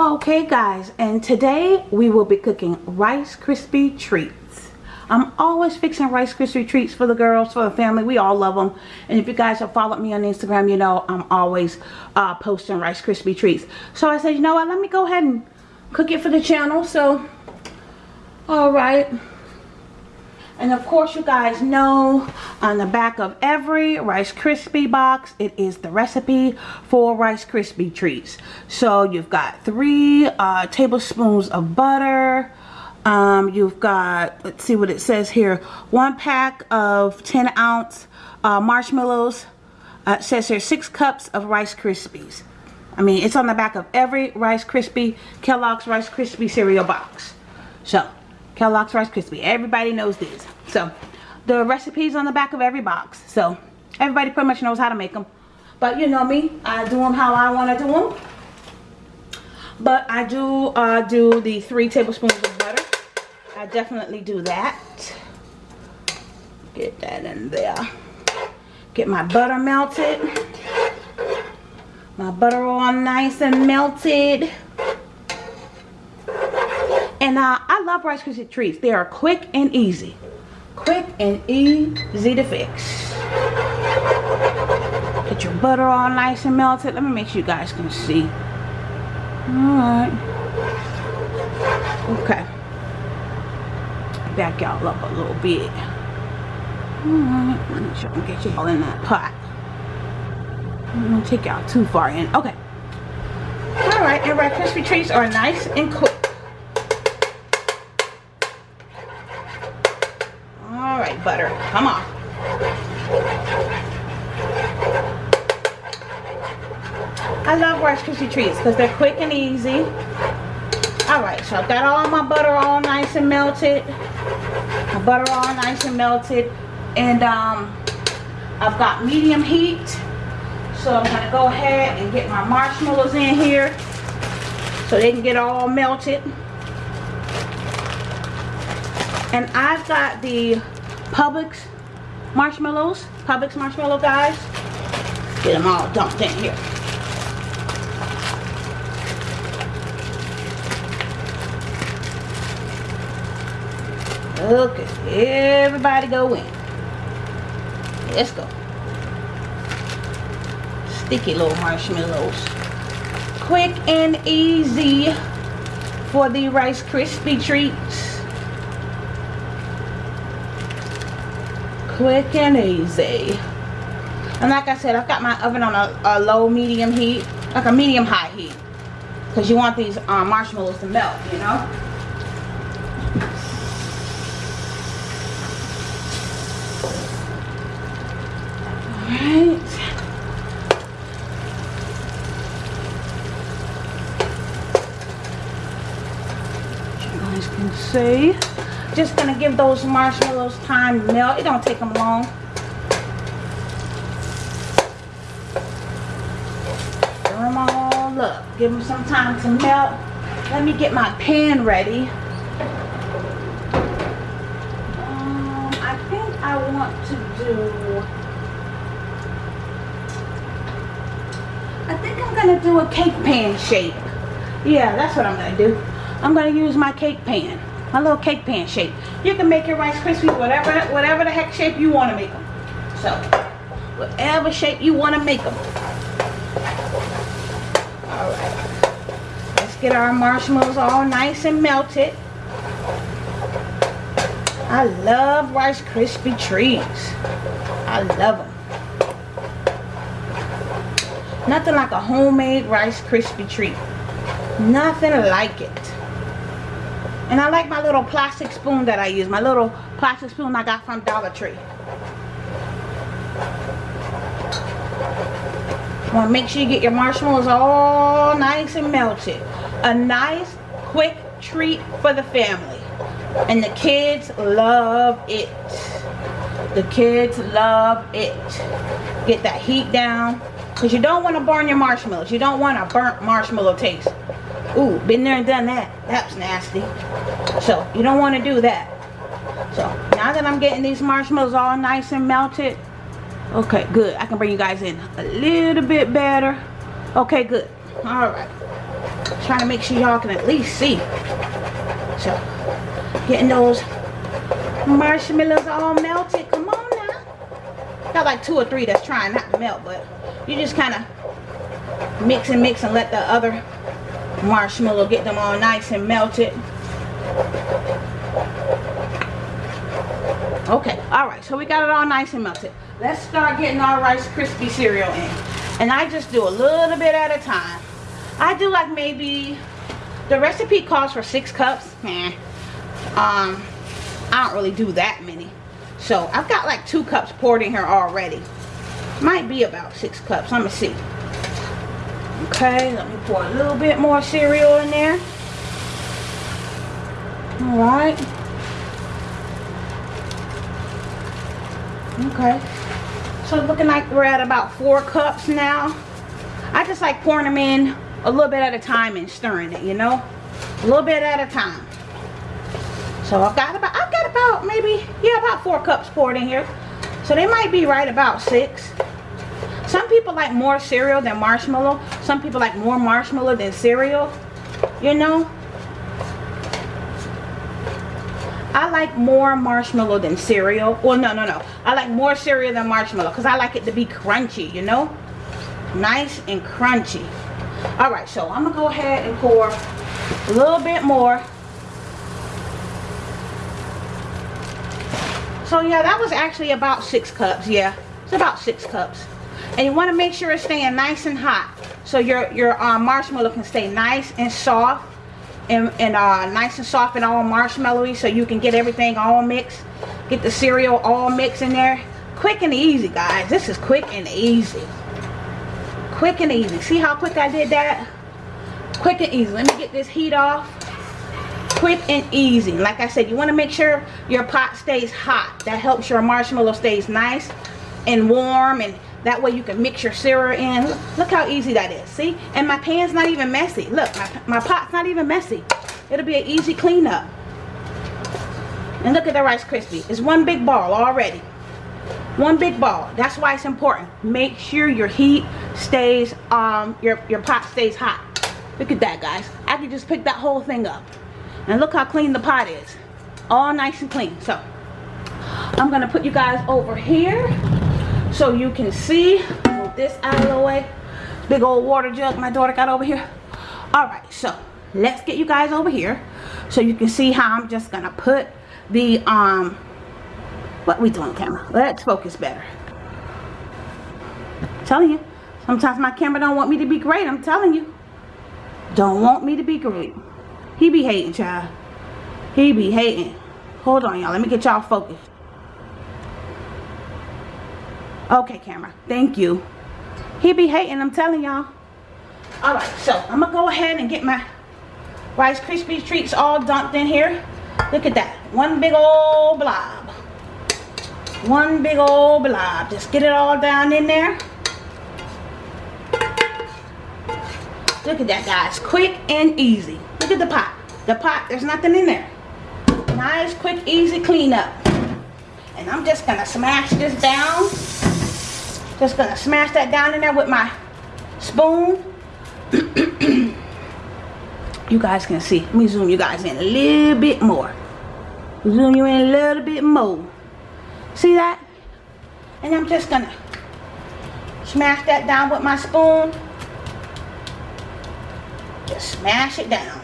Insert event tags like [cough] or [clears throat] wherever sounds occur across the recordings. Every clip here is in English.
Okay guys, and today we will be cooking Rice Krispie treats. I'm always fixing Rice Krispie treats for the girls, for the family. We all love them. And if you guys have followed me on Instagram, you know I'm always uh, posting Rice Krispie treats. So I said, you know what, let me go ahead and cook it for the channel. So, alright. And of course you guys know on the back of every Rice Krispie box, it is the recipe for Rice Krispie treats. So you've got three uh, tablespoons of butter. Um, you've got, let's see what it says here, one pack of 10 ounce uh, marshmallows. Uh, it says here six cups of Rice Krispies. I mean, it's on the back of every Rice Krispie, Kellogg's Rice Krispie cereal box. So, Kellogg's Rice Krispie. Everybody knows these. So, the recipe's on the back of every box. So, everybody pretty much knows how to make them. But you know me, I do them how I want to do them. But I do uh, do the three tablespoons of butter. I definitely do that. Get that in there. Get my butter melted. My butter all nice and melted. And uh, I love Rice Krispie treats. They are quick and easy. Quick and easy to fix. Get your butter all nice and melted. Let me make sure you guys can see. Alright. Okay. Back y'all up a little bit. Alright. Make sure I get you all in that pot. I'm to take y'all too far in. Okay. Alright. And Rice Krispie treats are nice and quick. Butter. Come on. I love Rice Krispie treats because they're quick and easy. Alright, so I've got all my butter all nice and melted. My butter all nice and melted. And um, I've got medium heat. So I'm going to go ahead and get my marshmallows in here. So they can get all melted. And I've got the Publix marshmallows. Publix marshmallow guys. Get them all dumped in here. Okay, everybody go in. Let's go. Sticky little marshmallows. Quick and easy for the Rice Krispie treats. Quick and easy. And like I said I've got my oven on a, a low medium heat like a medium high heat. Because you want these um, marshmallows to melt you know? Alright. Guys can see just gonna give those marshmallows time to melt. It don't take them long. Stir them all up. Give them some time to melt. Let me get my pan ready. Um, I think I want to do... I think I'm gonna do a cake pan shape. Yeah, that's what I'm gonna do. I'm gonna use my cake pan my little cake pan shape. You can make your Rice Krispies whatever, whatever the heck shape you want to make them. So, whatever shape you want to make them. Alright. Let's get our marshmallows all nice and melted. I love Rice Krispie treats. I love them. Nothing like a homemade Rice Krispie treat. Nothing like it. And I like my little plastic spoon that I use. My little plastic spoon I got from Dollar Tree. Want to make sure you get your marshmallows all nice and melted. A nice, quick treat for the family. And the kids love it. The kids love it. Get that heat down. Because you don't want to burn your marshmallows. You don't want a burnt marshmallow taste. Ooh, been there and done that. That's nasty. So, you don't want to do that. So, now that I'm getting these marshmallows all nice and melted. Okay, good. I can bring you guys in a little bit better. Okay, good. Alright. trying to make sure y'all can at least see. So, getting those marshmallows all melted. Come on now. Got like two or three that's trying not to melt, but you just kind of mix and mix and let the other marshmallow get them all nice and melted. Okay, alright, so we got it all nice and melted. Let's start getting our Rice Krispie cereal in. And I just do a little bit at a time. I do like maybe, the recipe calls for six cups. Man, um, I don't really do that many. So I've got like two cups poured in here already. Might be about six cups. Let me see. Okay, let me pour a little bit more cereal in there. Alright. Okay. So looking like we're at about four cups now. I just like pouring them in a little bit at a time and stirring it, you know? A little bit at a time. So I've got about, I've got about maybe, yeah, about four cups poured in here. So they might be right about six. Some people like more cereal than marshmallow. Some people like more marshmallow than cereal. You know? I like more marshmallow than cereal. Well, no, no, no. I like more cereal than marshmallow because I like it to be crunchy, you know? Nice and crunchy. All right, so I'm going to go ahead and pour a little bit more. So, yeah, that was actually about six cups. Yeah, it's about six cups. And you want to make sure it's staying nice and hot. So your, your uh, marshmallow can stay nice and soft and, and uh, nice and soft and all marshmallowy so you can get everything all mixed. Get the cereal all mixed in there. Quick and easy, guys. This is quick and easy. Quick and easy. See how quick I did that? Quick and easy. Let me get this heat off. Quick and easy. Like I said, you want to make sure your pot stays hot. That helps your marshmallow stays nice and warm and that way you can mix your syrup in. Look, how easy that is. See? And my pan's not even messy. Look, my, my pot's not even messy. It'll be an easy cleanup. And look at the Rice Krispie. It's one big ball already. One big ball. That's why it's important. Make sure your heat stays, um, your, your pot stays hot. Look at that, guys. I can just pick that whole thing up. And look how clean the pot is. All nice and clean. So, I'm to put you guys over here so you can see move this out of the way. Big old water jug my daughter got over here. All right so let's get you guys over here so you can see how i'm just gonna put the um what we doing camera? Let's focus better. I'm telling you sometimes my camera don't want me to be great i'm telling you. Don't want me to be great. He be hating child. He be hating. Hold on y'all. Let me get y'all focused Okay, camera. Thank you. He be hating, I'm telling y'all. Alright, so I'm going to go ahead and get my Rice Krispie treats all dumped in here. Look at that. One big old blob. One big old blob. Just get it all down in there. Look at that, guys. Quick and easy. Look at the pot. The pot, there's nothing in there. Nice, quick, easy cleanup. And I'm just going to smash this down. Just gonna smash that down in there with my spoon. [clears throat] you guys can see. Let me zoom you guys in a little bit more. Zoom you in a little bit more. See that? And I'm just gonna smash that down with my spoon. Just smash it down.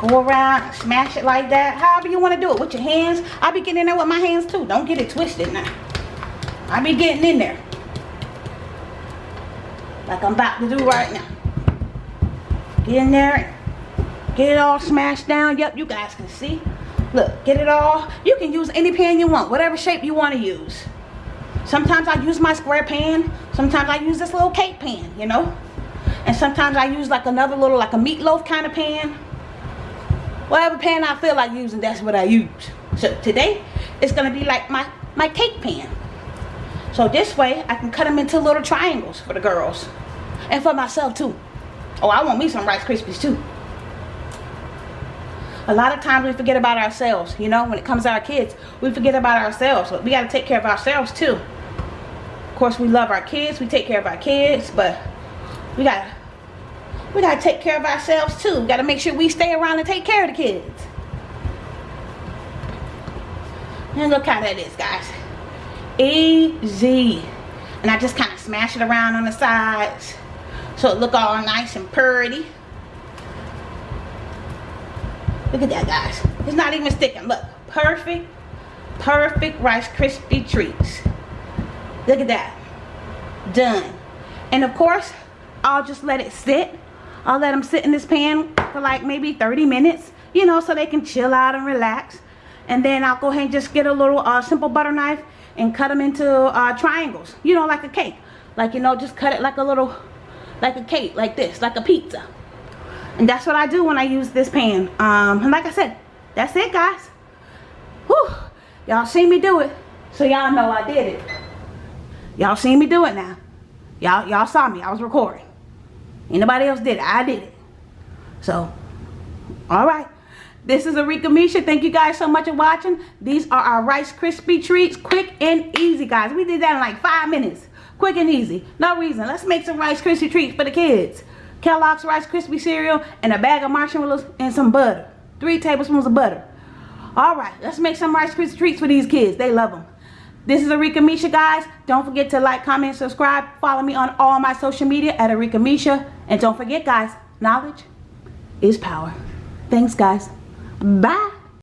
Go around smash it like that. However you want to do it with your hands. I be getting in there with my hands too. Don't get it twisted now. I be getting in there. Like i'm about to do right now. Get in there. Get it all smashed down. Yep you guys can see. Look get it all. You can use any pan you want whatever shape you want to use. Sometimes i use my square pan sometimes i use this little cake pan you know? And sometimes i use like another little like a meatloaf kind of pan whatever pan I feel like using, that's what I use. So today, it's to be like my, my cake pan. So this way, I can cut them into little triangles for the girls. And for myself too. Oh, I want me some Rice Krispies too. A lot of times we forget about ourselves, you know, when it comes to our kids. We forget about ourselves. We got to take care of ourselves too. Of course, we love our kids. We take care of our kids, but we got we gotta take care of ourselves too. We gotta make sure we stay around and take care of the kids. And look how that is, guys. Easy. And I just kind of smash it around on the sides so it look all nice and pretty. Look at that, guys. It's not even sticking. Look, perfect, perfect Rice Krispie treats. Look at that. Done. And of course, I'll just let it sit. I'll let them sit in this pan for like maybe 30 minutes, you know, so they can chill out and relax. And then I'll go ahead and just get a little uh, simple butter knife and cut them into uh, triangles, you know, like a cake. Like, you know, just cut it like a little, like a cake, like this, like a pizza. And that's what I do when I use this pan. Um, and like I said, that's it, guys. Whew. Y'all seen me do it, so y'all know I did it. Y'all seen me do it now. Y'all y'all saw me. I was recording. Anybody else did it. I did it. So, all right. This is Arika Misha. Thank you guys so much for watching. These are our Rice Krispie treats. Quick and easy, guys. We did that in like five minutes. Quick and easy. No reason. Let's make some Rice Krispie treats for the kids. Kellogg's Rice Krispie cereal and a bag of marshmallows and some butter. Three tablespoons of butter. All right. Let's make some Rice Krispie treats for these kids. They love them. This is Arika Misha, guys. Don't forget to like, comment, subscribe. Follow me on all my social media at Arika Misha. And don't forget, guys, knowledge is power. Thanks, guys. Bye.